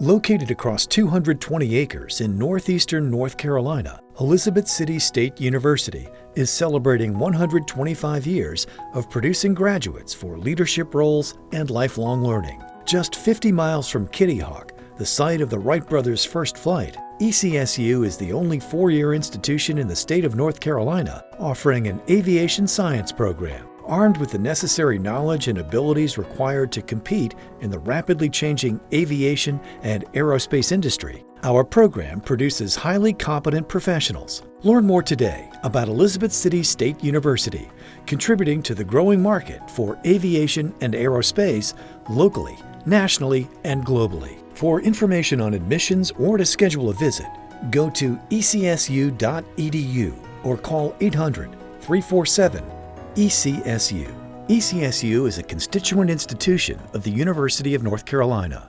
Located across 220 acres in northeastern North Carolina, Elizabeth City State University is celebrating 125 years of producing graduates for leadership roles and lifelong learning. Just 50 miles from Kitty Hawk, the site of the Wright brothers' first flight, ECSU is the only four-year institution in the state of North Carolina offering an aviation science program. Armed with the necessary knowledge and abilities required to compete in the rapidly changing aviation and aerospace industry, our program produces highly competent professionals. Learn more today about Elizabeth City State University, contributing to the growing market for aviation and aerospace locally, nationally, and globally. For information on admissions or to schedule a visit, go to ecsu.edu or call 800 347 ECSU. ECSU is a constituent institution of the University of North Carolina.